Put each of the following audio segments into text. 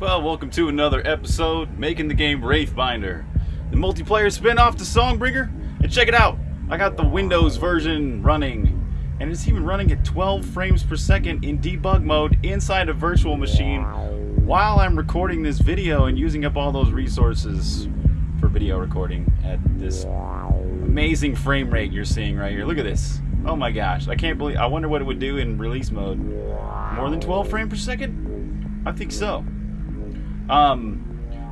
Well, welcome to another episode, making the game Wraithbinder, the multiplayer spin-off to Songbringer. And check it out, I got the Windows version running, and it's even running at 12 frames per second in debug mode inside a virtual machine while I'm recording this video and using up all those resources for video recording at this amazing frame rate you're seeing right here. Look at this. Oh my gosh, I can't believe, I wonder what it would do in release mode. More than 12 frames per second? I think so. Um,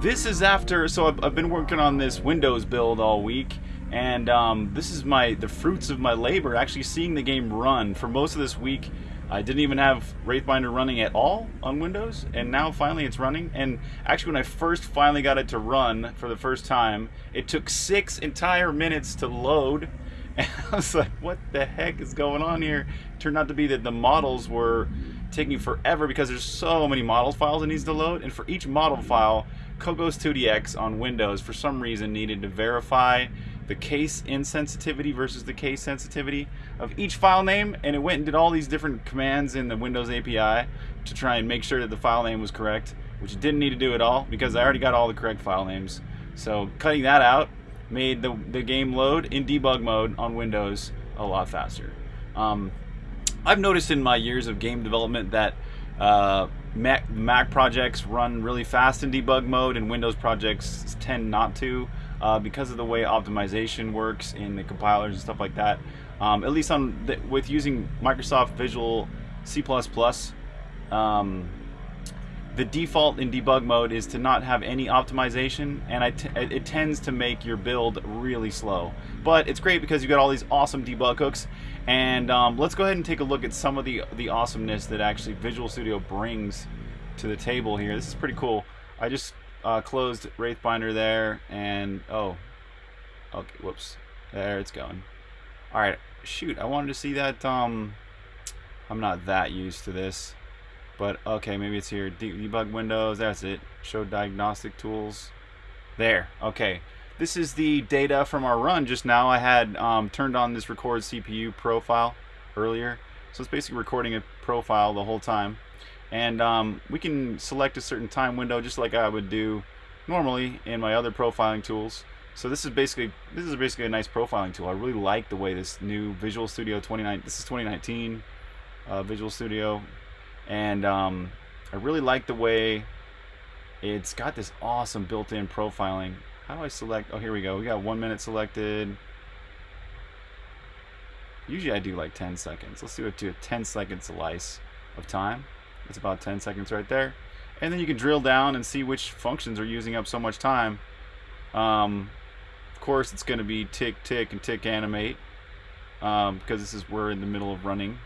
this is after, so I've, I've, been working on this Windows build all week, and um, this is my the fruits of my labor, actually seeing the game run. For most of this week, I didn't even have Wraithbinder running at all on Windows, and now finally it's running. And actually, when I first finally got it to run for the first time, it took six entire minutes to load. And I was like, what the heck is going on here? Turned out to be that the models were taking forever because there's so many model files it needs to load. And for each model file Cocos 2DX on Windows for some reason needed to verify the case insensitivity versus the case sensitivity of each file name. And it went and did all these different commands in the Windows API to try and make sure that the file name was correct which it didn't need to do at all because I already got all the correct file names. So cutting that out made the, the game load in debug mode on Windows a lot faster. Um, I've noticed in my years of game development that uh, Mac, Mac, projects run really fast in debug mode and Windows projects tend not to uh, because of the way optimization works in the compilers and stuff like that. Um, at least on the, with using Microsoft Visual C++, um, the default in debug mode is to not have any optimization and it tends to make your build really slow. But it's great because you've got all these awesome debug hooks and um, let's go ahead and take a look at some of the, the awesomeness that actually Visual Studio brings to the table here. This is pretty cool. I just uh, closed Wraithbinder there and oh, okay, whoops, there it's going. All right, shoot, I wanted to see that, um, I'm not that used to this. But okay, maybe it's here. De debug windows, that's it. Show diagnostic tools. There, okay. This is the data from our run just now. I had um, turned on this record CPU profile earlier. So it's basically recording a profile the whole time. And um, we can select a certain time window just like I would do normally in my other profiling tools. So this is basically this is basically a nice profiling tool. I really like the way this new Visual Studio 29 this is 2019 uh, Visual Studio and um, I really like the way it's got this awesome built-in profiling. How do I select? Oh here we go. We got one minute selected. Usually I do like 10 seconds. Let's do it to a 10 second slice of time. It's about 10 seconds right there. And then you can drill down and see which functions are using up so much time. Um, of course it's going to be tick tick and tick animate um, because this is we're in the middle of running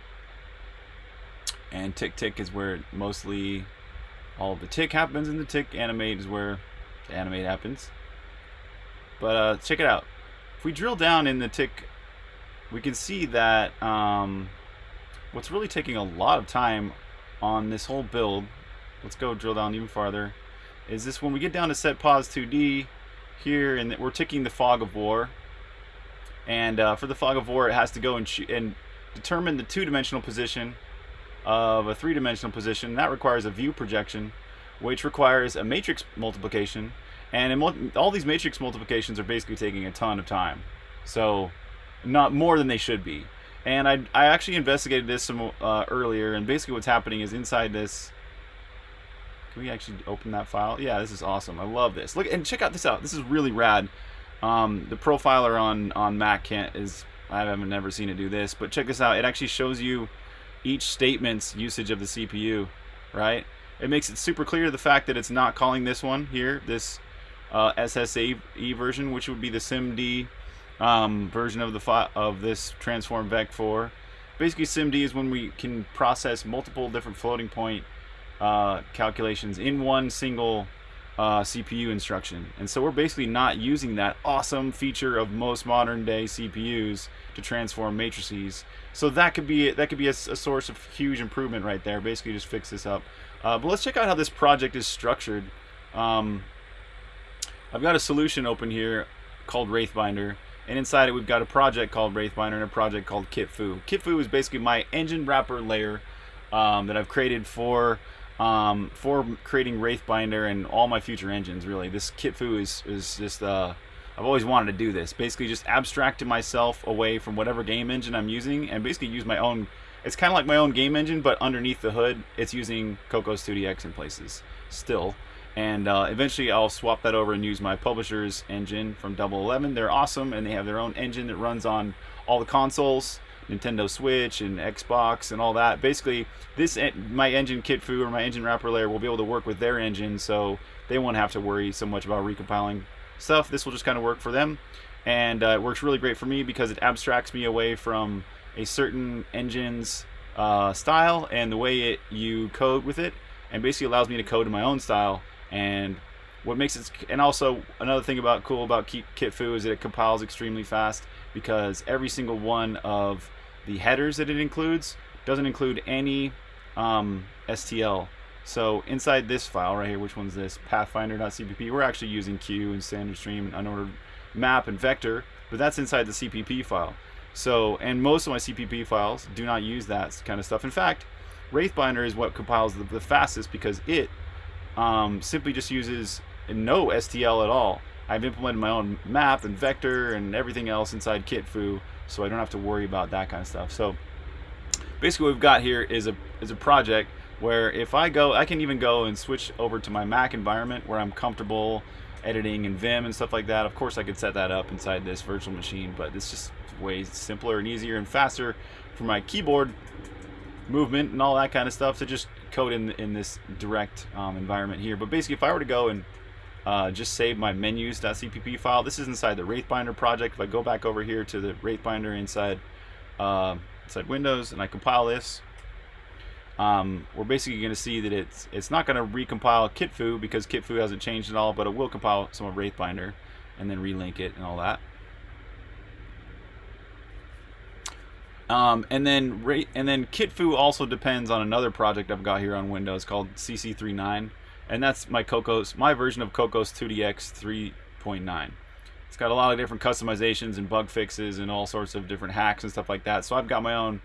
and tick tick is where mostly all the tick happens and the tick animate is where the animate happens. But uh, check it out. If we drill down in the tick we can see that um, what's really taking a lot of time on this whole build let's go drill down even farther is this when we get down to set pause 2d here and we're ticking the fog of war. And uh, for the fog of war it has to go and, and determine the two-dimensional position of a three-dimensional position. That requires a view projection, which requires a matrix multiplication. And all these matrix multiplications are basically taking a ton of time. So not more than they should be. And I, I actually investigated this some uh, earlier, and basically what's happening is inside this... Can we actually open that file? Yeah, this is awesome. I love this. Look, and check out this out. This is really rad. Um, the profiler on, on Mac can't is... I haven't never seen it do this, but check this out. It actually shows you each statement's usage of the CPU, right? It makes it super clear the fact that it's not calling this one here, this uh, SSAE version, which would be the SIMD um, version of the of this transform vec4. Basically, SIMD is when we can process multiple different floating point uh, calculations in one single uh, CPU instruction. And so we're basically not using that awesome feature of most modern day CPUs to transform matrices. So that could be that could be a, a source of huge improvement right there. Basically, just fix this up. Uh, but let's check out how this project is structured. Um, I've got a solution open here called Wraithbinder, and inside it we've got a project called Wraithbinder and a project called Kitfu. Kitfu is basically my engine wrapper layer um, that I've created for um, for creating Wraithbinder and all my future engines. Really, this Kitfu is is just uh, I've always wanted to do this. Basically, just abstracting myself away from whatever game engine I'm using, and basically use my own. It's kind of like my own game engine, but underneath the hood, it's using Cocos 2DX in places still. And uh, eventually, I'll swap that over and use my publisher's engine from Double Eleven. They're awesome, and they have their own engine that runs on all the consoles. Nintendo Switch and Xbox and all that. Basically, this my engine Kitfu or my engine wrapper layer will be able to work with their engine, so they won't have to worry so much about recompiling stuff. This will just kind of work for them, and uh, it works really great for me because it abstracts me away from a certain engine's uh, style and the way it you code with it, and basically allows me to code in my own style. And what makes it, and also another thing about cool about Kitfu is that it compiles extremely fast because every single one of the headers that it includes doesn't include any um, STL. So inside this file right here, which one's this? Pathfinder.cpp. We're actually using Q and standard stream and unordered map and vector, but that's inside the CPP file. So, and most of my CPP files do not use that kind of stuff. In fact, Wraithbinder is what compiles the, the fastest because it um, simply just uses no STL at all. I've implemented my own map and vector and everything else inside Kitfu, so I don't have to worry about that kind of stuff. So basically what we've got here is a, is a project where if I go, I can even go and switch over to my Mac environment where I'm comfortable editing in Vim and stuff like that. Of course I could set that up inside this virtual machine, but it's just way simpler and easier and faster for my keyboard movement and all that kind of stuff to just code in, in this direct um, environment here. But basically if I were to go and uh, just save my menus.cpp file. This is inside the Wraithbinder project. If I go back over here to the Wraithbinder inside uh, inside Windows and I compile this, um, we're basically going to see that it's it's not going to recompile Kitfu because Kitfu hasn't changed at all, but it will compile some of Wraithbinder and then relink it and all that. Um, and then and then Kitfu also depends on another project I've got here on Windows called CC39 and that's my Cocos, my version of Cocos 2DX 3.9. It's got a lot of different customizations and bug fixes and all sorts of different hacks and stuff like that. So I've got my own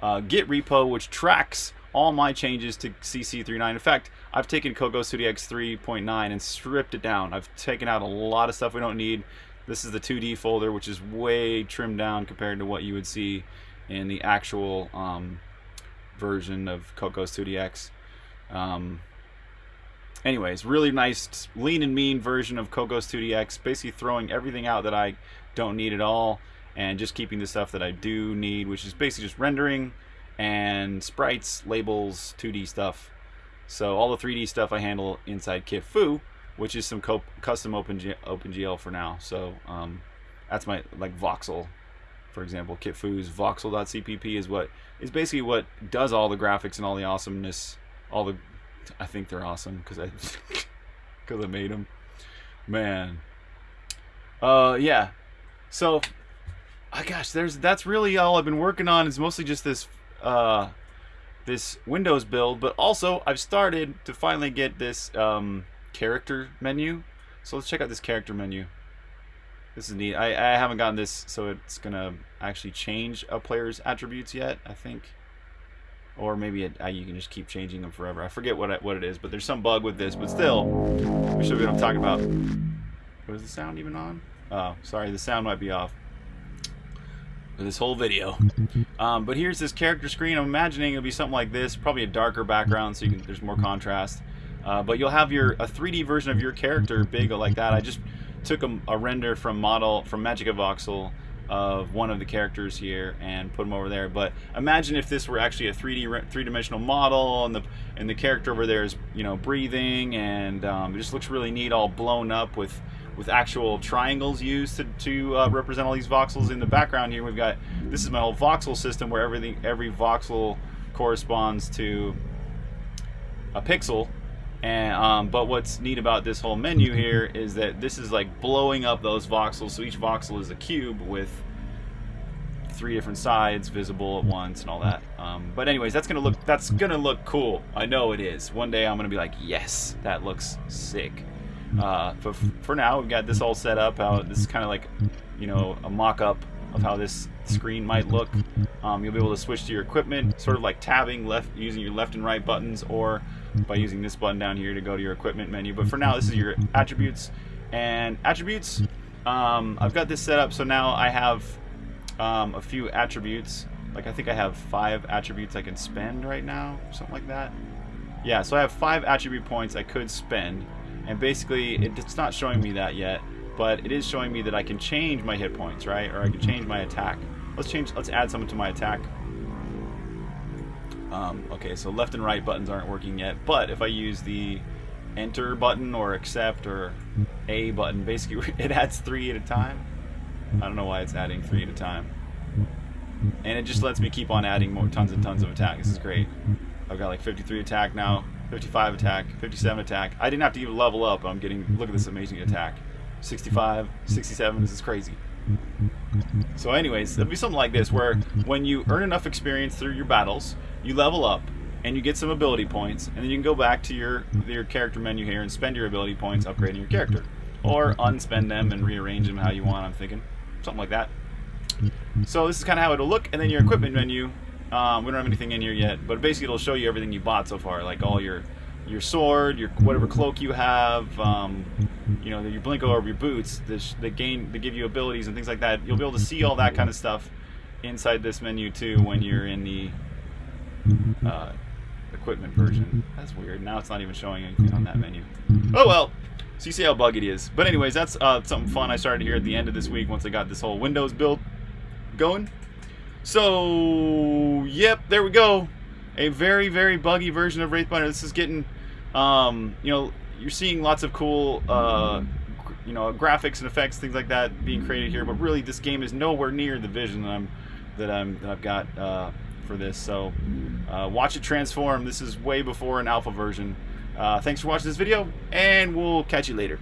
uh, Git repo which tracks all my changes to CC39. In fact, I've taken Cocos 2DX 3.9 and stripped it down. I've taken out a lot of stuff we don't need. This is the 2D folder, which is way trimmed down compared to what you would see in the actual um, version of Cocos 2DX. Um, anyways, really nice lean and mean version of Cocos 2DX, basically throwing everything out that I don't need at all and just keeping the stuff that I do need, which is basically just rendering and sprites, labels, 2D stuff. So all the 3D stuff I handle inside Kitfu, which is some custom OpenG OpenGL for now. So um, that's my like voxel, for example. Kitfu's voxel.cpp is what is basically what does all the graphics and all the awesomeness, all the I think they're awesome because I because I made them. Man. Uh, yeah. So, oh gosh, there's that's really all I've been working on. Is mostly just this uh, this Windows build, but also I've started to finally get this um, character menu. So let's check out this character menu. This is neat. I, I haven't gotten this, so it's gonna actually change a player's attributes yet. I think or maybe it, you can just keep changing them forever. I forget what it, what it is, but there's some bug with this. But still, we should be what I'm talking about. Was the sound even on? Oh, sorry, the sound might be off for this whole video. Um, but here's this character screen. I'm imagining it'll be something like this, probably a darker background, so you can, there's more contrast. Uh, but you'll have your a 3D version of your character big like that. I just took a, a render from model from MagicaVoxel of one of the characters here and put them over there. But imagine if this were actually a 3D three-dimensional model and the and the character over there is you know breathing and um, it just looks really neat, all blown up with with actual triangles used to, to uh, represent all these voxels. In the background here, we've got this is my whole voxel system where everything every voxel corresponds to a pixel and um, but what's neat about this whole menu here is that this is like blowing up those voxels. So each voxel is a cube with three different sides visible at once and all that. Um, but anyways, that's gonna look that's gonna look cool. I know it is. One day I'm gonna be like, yes, that looks sick. Uh, but for now, we've got this all set up. How this is kind of like, you know, a mock-up of how this screen might look. Um, you'll be able to switch to your equipment, sort of like tabbing left using your left and right buttons, or by using this button down here to go to your equipment menu. But for now, this is your attributes. And attributes, um, I've got this set up so now I have um, a few attributes. Like I think I have five attributes I can spend right now, something like that. Yeah, so I have five attribute points I could spend. And basically, it's not showing me that yet, but it is showing me that I can change my hit points, right? Or I can change my attack. Let's change, let's add something to my attack. Um, okay, so left and right buttons aren't working yet, but if I use the enter button or accept or A button, basically it adds three at a time. I don't know why it's adding three at a time. And it just lets me keep on adding more tons and tons of attack. This is great. I've got like 53 attack now, 55 attack, 57 attack. I didn't have to even level up. I'm getting, look at this amazing attack. 65, 67, this is crazy. So anyways, there'll be something like this where when you earn enough experience through your battles, you level up and you get some ability points, and then you can go back to your your character menu here and spend your ability points upgrading your character, or unspend them and rearrange them how you want. I'm thinking something like that. So this is kind of how it'll look, and then your equipment menu. Um, we don't have anything in here yet, but basically it'll show you everything you bought so far, like all your your sword, your whatever cloak you have, um, you know, your blinko or your boots. They gain, they give you abilities and things like that. You'll be able to see all that kind of stuff inside this menu too when you're in the uh, equipment version. That's weird. Now it's not even showing anything on that menu. Oh well. So you see how buggy it is. But anyways, that's uh, something fun I started here at the end of this week once I got this whole Windows build going. So, yep, there we go. A very, very buggy version of Wraithbinder. This is getting, um, you know, you're seeing lots of cool, uh, you know, graphics and effects, things like that being created here. But really, this game is nowhere near the vision that I'm, that I'm, that I've got uh, for this. So, uh, watch it transform. This is way before an alpha version. Uh, thanks for watching this video, and we'll catch you later.